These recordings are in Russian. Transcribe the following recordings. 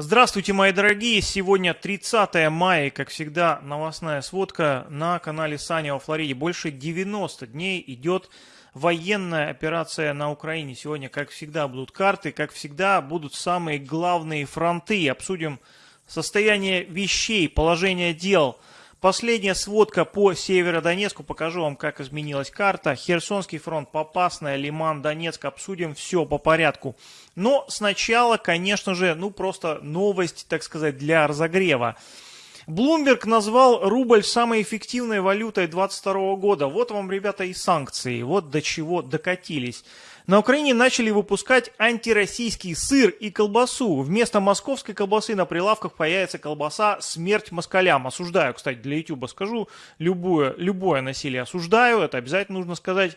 Здравствуйте, мои дорогие! Сегодня 30 мая, как всегда, новостная сводка на канале Саня во Флориде. Больше 90 дней идет военная операция на Украине. Сегодня, как всегда, будут карты, как всегда, будут самые главные фронты. Обсудим состояние вещей, положение дел – Последняя сводка по Северодонецку. Покажу вам, как изменилась карта. Херсонский фронт, Попасная, Лиман, Донецк. Обсудим все по порядку. Но сначала, конечно же, ну просто новость, так сказать, для разогрева. Блумберг назвал рубль самой эффективной валютой 2022 года. Вот вам, ребята, и санкции. Вот до чего докатились. На Украине начали выпускать антироссийский сыр и колбасу. Вместо московской колбасы на прилавках появится колбаса «Смерть москалям». Осуждаю, кстати, для YouTube скажу, любое, любое насилие осуждаю, это обязательно нужно сказать.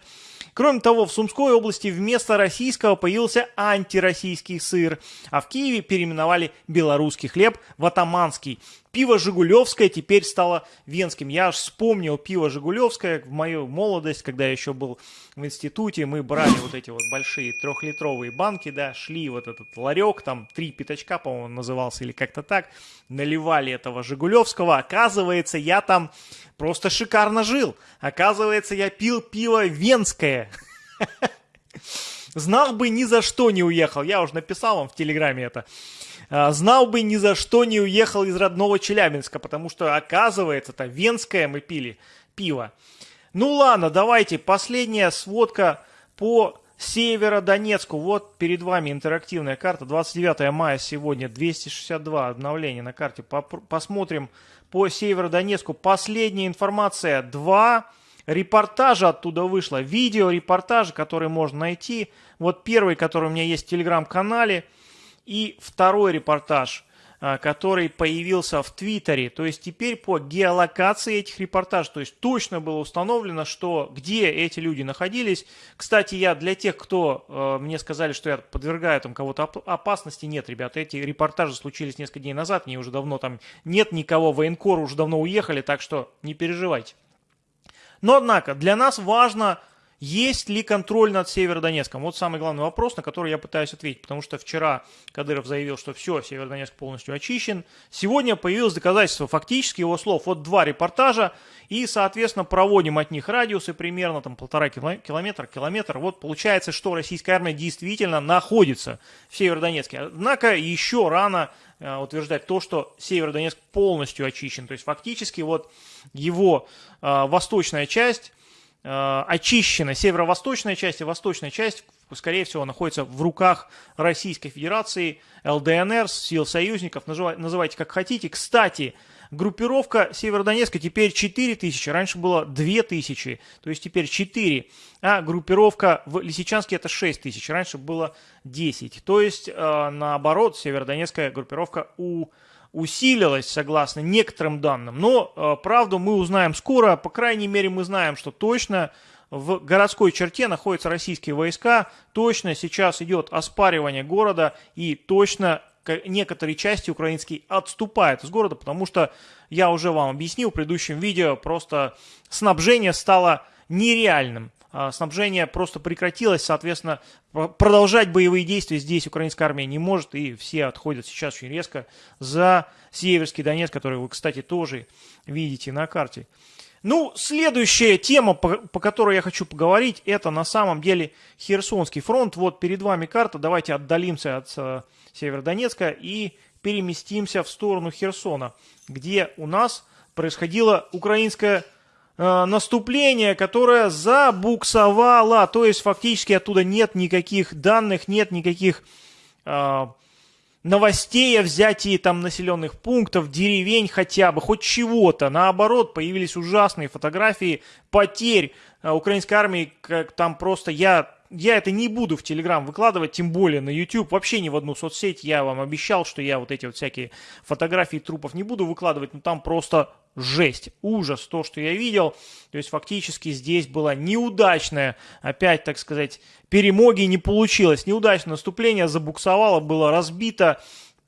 Кроме того, в Сумской области вместо российского появился антироссийский сыр, а в Киеве переименовали белорусский хлеб в атаманский. Пиво «Жигулевское» теперь стало венским. Я аж вспомнил пиво «Жигулевское» в мою молодость, когда я еще был в институте. Мы брали вот эти вот большие трехлитровые банки, да, шли вот этот ларек, там три пятачка, по-моему, назывался или как-то так, наливали этого «Жигулевского». Оказывается, я там просто шикарно жил. Оказывается, я пил пиво венское. Знал бы, ни за что не уехал. Я уже написал вам в Телеграме это. А, знал бы, ни за что не уехал из родного Челябинска, потому что, оказывается, это венское мы пили пиво. Ну ладно, давайте, последняя сводка по Северодонецку. Вот перед вами интерактивная карта. 29 мая сегодня, 262 обновления на карте. Посмотрим по Северодонецку. Последняя информация. Два репортажа оттуда вышло. Видео, репортажи, которые можно найти. Вот первый, который у меня есть в телеграм-канале – и второй репортаж, а, который появился в Твиттере. То есть теперь по геолокации этих репортажей, то есть точно было установлено, что где эти люди находились. Кстати, я для тех, кто э, мне сказали, что я подвергаю там кого-то опасности, нет, ребята, эти репортажи случились несколько дней назад, мне уже давно там нет никого, военкоры уже давно уехали, так что не переживайте. Но, однако, для нас важно есть ли контроль над Северодонецком? Вот самый главный вопрос, на который я пытаюсь ответить, потому что вчера Кадыров заявил, что все, Северодонецк полностью очищен. Сегодня появилось доказательство фактически его слов. Вот два репортажа, и, соответственно, проводим от них радиусы примерно там полтора километра, километр. Вот получается, что российская армия действительно находится в Северодонецке. Однако еще рано э, утверждать то, что Северодонецк полностью очищен. То есть фактически вот его э, восточная часть очищена северо-восточная часть и восточная часть, скорее всего, находится в руках Российской Федерации, ЛДНР, сил союзников, называйте как хотите. Кстати, группировка Северодонецка теперь 4 тысячи, раньше было 2 тысячи, то есть теперь 4, а группировка в Лисичанске это 6 тысяч, раньше было 10. То есть, э, наоборот, Северодонецкая группировка у усилилась, согласно некоторым данным. Но э, правду мы узнаем скоро. По крайней мере, мы знаем, что точно в городской черте находятся российские войска. Точно сейчас идет оспаривание города и точно некоторые части украинские отступают из города, потому что я уже вам объяснил в предыдущем видео, просто снабжение стало нереальным. А, снабжение просто прекратилось, соответственно, продолжать боевые действия здесь украинская армия не может, и все отходят сейчас очень резко за Северский Донец, который вы, кстати, тоже видите на карте. Ну, следующая тема, по, по которой я хочу поговорить, это на самом деле Херсонский фронт. Вот перед вами карта, давайте отдалимся от uh, Северодонецка и переместимся в сторону Херсона, где у нас происходила украинская Э, наступление, которое забуксовало, то есть фактически оттуда нет никаких данных, нет никаких э, новостей о взятии там населенных пунктов, деревень хотя бы, хоть чего-то. Наоборот, появились ужасные фотографии потерь э, украинской армии, как там просто я я это не буду в Телеграм выкладывать, тем более на YouTube, вообще ни в одну соцсеть. Я вам обещал, что я вот эти вот всякие фотографии трупов не буду выкладывать, но там просто жесть, ужас, то, что я видел. То есть фактически здесь была неудачная, опять, так сказать, перемоги не получилось. Неудачное наступление, забуксовало, было разбито,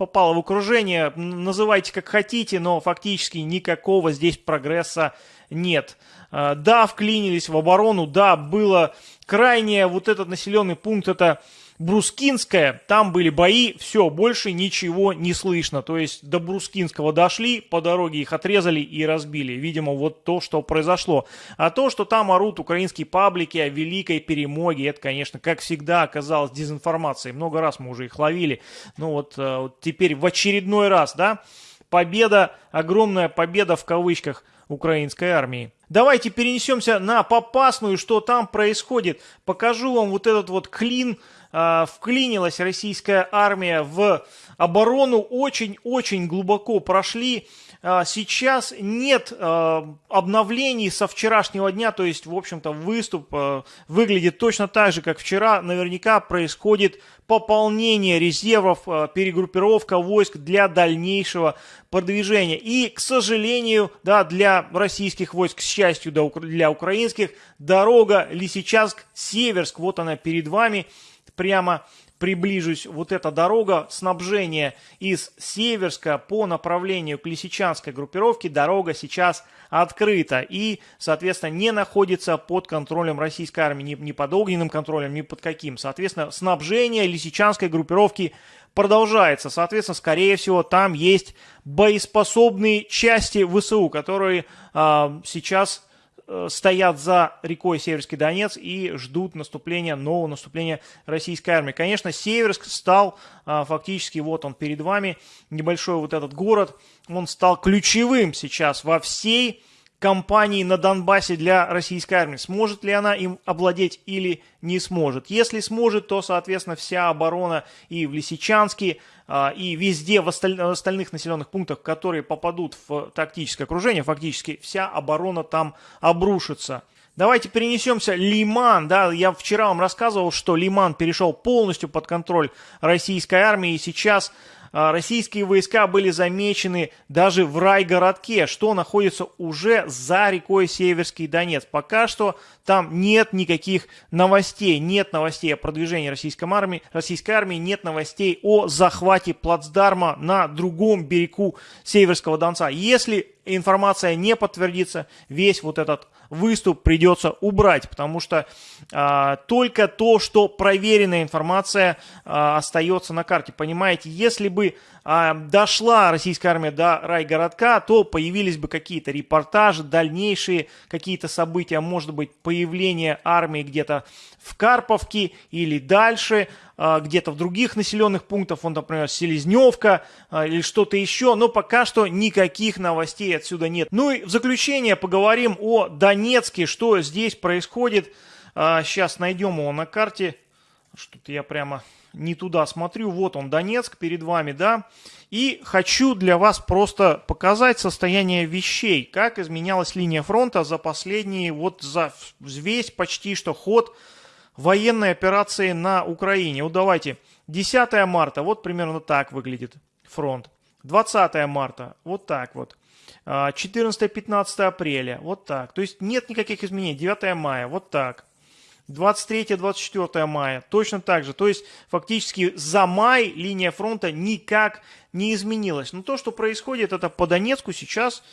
попало в окружение, называйте как хотите, но фактически никакого здесь прогресса нет. А, да, вклинились в оборону, да, было крайне вот этот населенный пункт, это Брускинская, там были бои, все, больше ничего не слышно. То есть до Брускинского дошли, по дороге их отрезали и разбили. Видимо, вот то, что произошло. А то, что там орут украинские паблики о великой перемоге, это, конечно, как всегда оказалось дезинформацией. Много раз мы уже их ловили. Ну вот, э, вот теперь в очередной раз, да, победа, огромная победа в кавычках украинской армии. Давайте перенесемся на Попасную, что там происходит. Покажу вам вот этот вот клин. А, вклинилась российская армия в оборону, очень-очень глубоко прошли. А, сейчас нет а, обновлений со вчерашнего дня, то есть, в общем-то, выступ а, выглядит точно так же, как вчера. Наверняка происходит пополнение резервов, перегруппировка войск для дальнейшего продвижения. И, к сожалению, да, для российских войск, к счастью, для украинских, дорога Лисичанск-Северск, вот она перед вами, прямо приближусь, вот эта дорога снабжения из Северска по направлению к Лисичанской группировке, дорога сейчас открыта и, соответственно, не находится под контролем российской армии, ни, ни под огненным контролем, ни под каким. Соответственно, снабжение Лисичанской группировки продолжается. Соответственно, скорее всего, там есть боеспособные части ВСУ, которые э, сейчас стоят за рекой Северский Донец и ждут наступления, нового наступления российской армии. Конечно, Северск стал а, фактически, вот он перед вами, небольшой вот этот город, он стал ключевым сейчас во всей кампании на Донбассе для российской армии. Сможет ли она им овладеть или не сможет? Если сможет, то, соответственно, вся оборона и в Лисичанске, и везде в остальных населенных пунктах, которые попадут в тактическое окружение, фактически вся оборона там обрушится. Давайте перенесемся. Лиман, да, я вчера вам рассказывал, что Лиман перешел полностью под контроль российской армии, и сейчас а, российские войска были замечены даже в райгородке, что находится уже за рекой Северский Донец. Пока что там нет никаких новостей, нет новостей о продвижении российской армии, российской армии нет новостей о захвате плацдарма на другом берегу Северского Донца. Если информация не подтвердится, весь вот этот выступ придется убрать, потому что а, только то, что проверенная информация а, остается на карте. Понимаете, если бы а, дошла российская армия до райгородка, то появились бы какие-то репортажи, дальнейшие какие-то события, может быть, появление армии где-то в Карповке или дальше, а, где-то в других населенных пунктах, он, например, Селезневка а, или что-то еще, но пока что никаких новостей отсюда нет. Ну и в заключение поговорим о Донецке, что здесь происходит. Сейчас найдем его на карте. Что-то я прямо не туда смотрю. Вот он, Донецк, перед вами, да. И хочу для вас просто показать состояние вещей, как изменялась линия фронта за последние, вот за весь почти что ход военной операции на Украине. Вот давайте, 10 марта, вот примерно так выглядит фронт. 20 марта, вот так вот. 14-15 а, апреля, вот так. То есть нет никаких изменений. 9 мая, вот так. 23-24 мая, точно так же. То есть фактически за май линия фронта никак не изменилась. Но то, что происходит, это по Донецку сейчас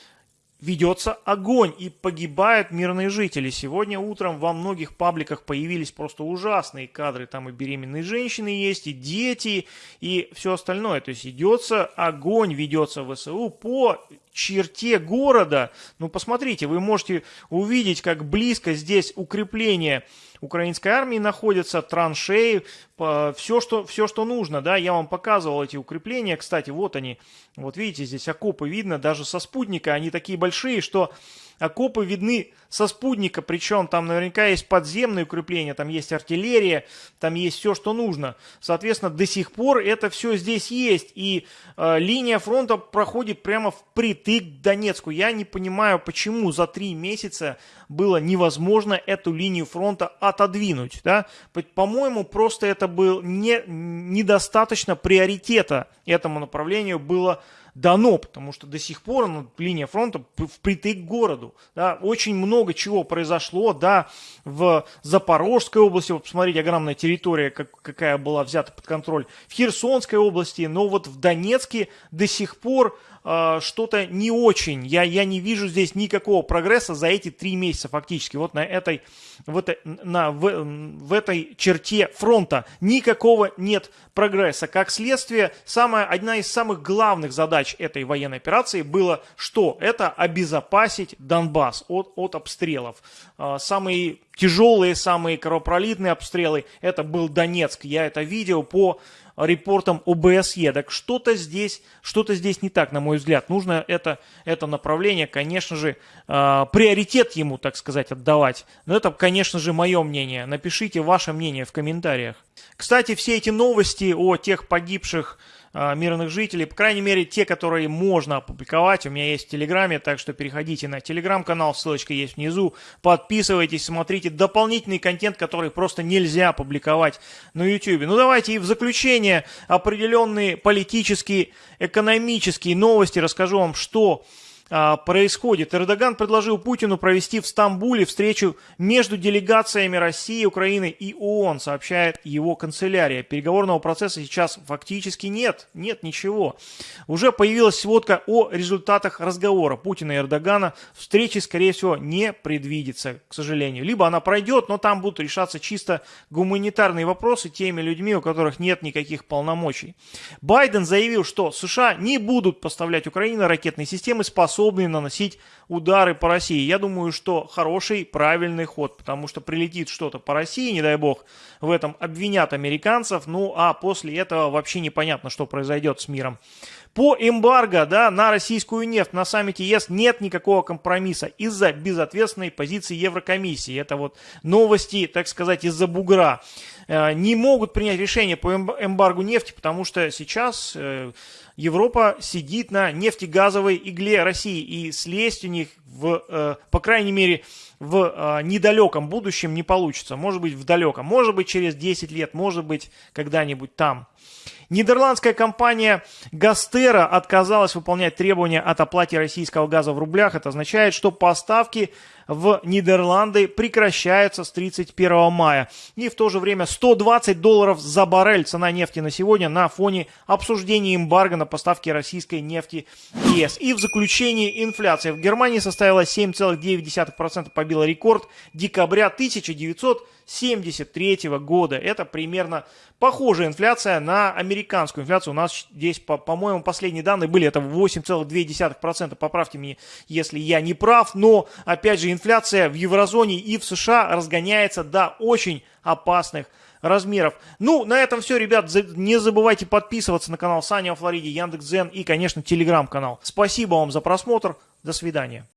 ведется огонь и погибают мирные жители. Сегодня утром во многих пабликах появились просто ужасные кадры. Там и беременные женщины есть, и дети, и все остальное. То есть идется огонь, ведется ВСУ по черте города. Ну, посмотрите, вы можете увидеть, как близко здесь укрепление украинской армии находятся, траншеи, все что, все, что нужно, да, я вам показывал эти укрепления, кстати, вот они, вот видите, здесь окопы видно, даже со спутника, они такие большие, что окопы видны со спутника, причем там наверняка есть подземные укрепления, там есть артиллерия, там есть все, что нужно. Соответственно, до сих пор это все здесь есть, и э, линия фронта проходит прямо впритык к Донецку. Я не понимаю, почему за три месяца было невозможно эту линию фронта отодвинуть. Да? По-моему, просто это был не, недостаточно приоритета этому направлению было дано, потому что до сих пор ну, линия фронта впритык к городу. Да, очень много чего произошло, да, в Запорожской области, вот посмотрите, огромная территория, как, какая была взята под контроль, в Херсонской области, но вот в Донецке до сих пор э, что-то не очень. Я, я не вижу здесь никакого прогресса за эти три месяца фактически. Вот на этой, в этой, на, в, в этой черте фронта никакого нет прогресса. Как следствие, самая, одна из самых главных задач этой военной операции было что? Это обезопасить Донбасс от, от обстрелов. Э, самые тяжелые, самые кровопролитные обстрелы, это был Донецк. Я это видел по репортам ОБСЕ. Так что-то здесь, что-то здесь не так, на мой взгляд. Нужно это, это направление, конечно же, э, приоритет ему, так сказать, отдавать. Но это, конечно же, мое мнение. Напишите ваше мнение в комментариях. Кстати, все эти новости о тех погибших мирных жителей, по крайней мере, те, которые можно опубликовать, у меня есть в Телеграме, так что переходите на Телеграм-канал, ссылочка есть внизу, подписывайтесь, смотрите дополнительный контент, который просто нельзя публиковать на YouTube. Ну давайте и в заключение определенные политические, экономические новости расскажу вам, что а, происходит. Эрдоган предложил Путину провести в Стамбуле встречу между делегациями России, Украины и ООН, сообщает его канцелярия. Переговорного процесса сейчас фактически нет, нет ничего. Уже появилась сводка о результатах разговора Путина и Эрдогана. Встречи, скорее всего, не предвидится, к сожалению. Либо она пройдет, но там будут решаться чисто гуманитарные вопросы теми людьми, у которых нет никаких полномочий. Байден заявил, что США не будут поставлять Украине ракетные системы, способные способные наносить удары по России. Я думаю, что хороший, правильный ход, потому что прилетит что-то по России, не дай бог, в этом обвинят американцев, ну а после этого вообще непонятно, что произойдет с миром. По эмбарго да, на российскую нефть на саммите ЕС нет никакого компромисса из-за безответственной позиции Еврокомиссии. Это вот новости, так сказать, из-за бугра. Э, не могут принять решение по эмбаргу нефти, потому что сейчас э, Европа сидит на нефтегазовой игле России, и слезть у них, в, э, по крайней мере, в недалеком будущем не получится. Может быть, в далеком. Может быть, через 10 лет, может быть, когда-нибудь там. Нидерландская компания Гастера отказалась выполнять требования от оплате российского газа в рублях. Это означает, что поставки в Нидерланды прекращаются с 31 мая. И в то же время 120 долларов за баррель цена нефти на сегодня на фоне обсуждения эмбарго на поставки российской нефти ЕС. И в заключении инфляция в Германии составила 7,9%, побила рекорд декабря 1973 года. Это примерно похожая инфляция на американскую инфляцию. У нас здесь, по-моему, последние данные были, это 8,2%. Поправьте меня, если я не прав. Но, опять же, инфляция в еврозоне и в США разгоняется до очень опасных размеров. Ну, на этом все, ребят. Не забывайте подписываться на канал Саня во Флориде, Яндекс.Зен и, конечно, телеграм-канал. Спасибо вам за просмотр. До свидания.